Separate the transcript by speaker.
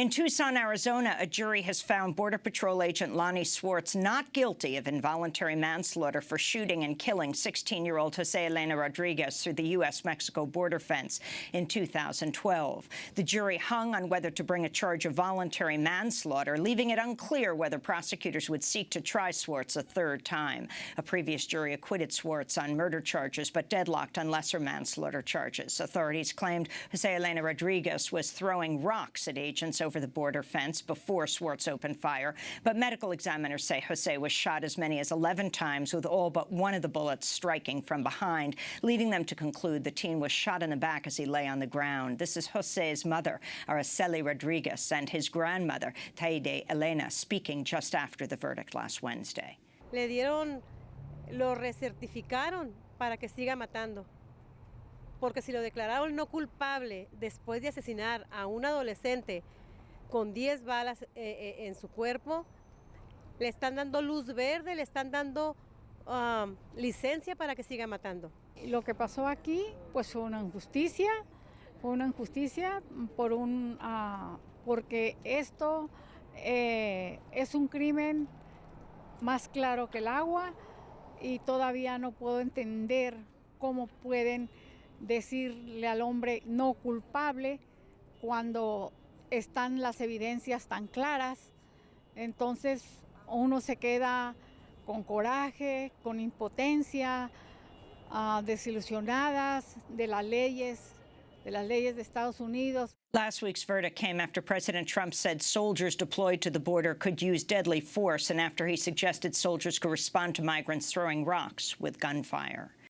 Speaker 1: In Tucson, Arizona, a jury has found Border Patrol agent Lonnie Swartz not guilty of involuntary manslaughter for shooting and killing 16-year-old Jose Elena Rodriguez through the U.S.-Mexico border fence in 2012. The jury hung on whether to bring a charge of voluntary manslaughter, leaving it unclear whether prosecutors would seek to try Swartz a third time. A previous jury acquitted Swartz on murder charges, but deadlocked on lesser manslaughter charges. Authorities claimed Jose Elena Rodriguez was throwing rocks at agents over the border fence before Swartz opened fire. But medical examiners say Jose was shot as many as 11 times, with all but one of the bullets striking from behind, leading them to conclude the teen was shot in the back as he lay on the ground. This is Jose's mother, Araceli Rodriguez, and his grandmother, Taide Elena, speaking just after the verdict last Wednesday.
Speaker 2: Le dieron, lo recertificaron para que siga matando. Porque si lo declararon no culpable después de asesinar a un adolescente con 10 balas eh, eh, en su cuerpo. Le están dando luz verde, le están dando um, licencia para que siga matando.
Speaker 3: Lo que pasó aquí, pues fue una injusticia, fue una injusticia por un, uh, porque esto eh, es un crimen más claro que el agua y todavía no puedo entender cómo pueden decirle al hombre no culpable cuando están las evidencias tan claras, entonces uno se queda con coraje, con impotencia, uh, desilusionadas de las leyes, de las leyes de Estados Unidos.
Speaker 1: Last week's verdict came after President Trump said soldiers deployed to the border could use deadly force and after he suggested soldiers could respond to migrants throwing rocks with gunfire.